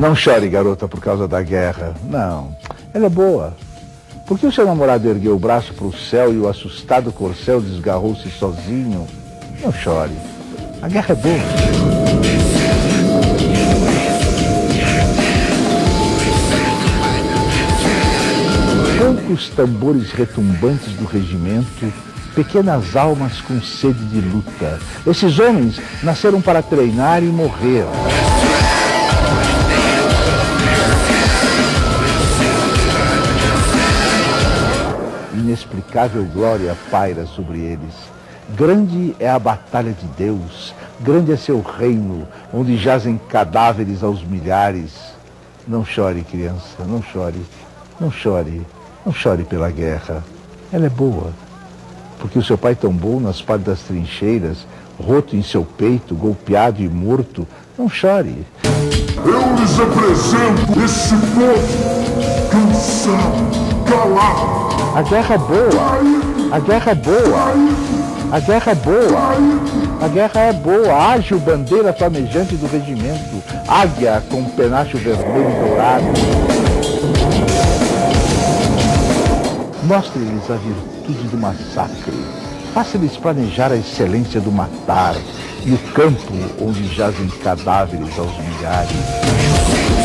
Não chore, garota, por causa da guerra. Não, ela é boa. Por que o seu namorado ergueu o braço para o céu e o assustado corcel desgarrou-se sozinho? Não chore. A guerra é boa. Poucos tambores retumbantes do regimento, pequenas almas com sede de luta. Esses homens nasceram para treinar e morrer. Inexplicável glória paira sobre eles. Grande é a batalha de Deus, grande é seu reino, onde jazem cadáveres aos milhares. Não chore, criança, não chore, não chore. Não chore pela guerra. Ela é boa. Porque o seu pai tombou nas partes das trincheiras, roto em seu peito, golpeado e morto. Não chore. Eu lhes apresento esse povo cansado. A guerra é boa. A guerra é boa. A guerra é boa. A guerra é boa. Ágil bandeira flamejante do regimento. Águia com penacho vermelho e dourado. Mostre-lhes a virtude do massacre. Faça-lhes planejar a excelência do matar e o campo onde jazem cadáveres aos milhares.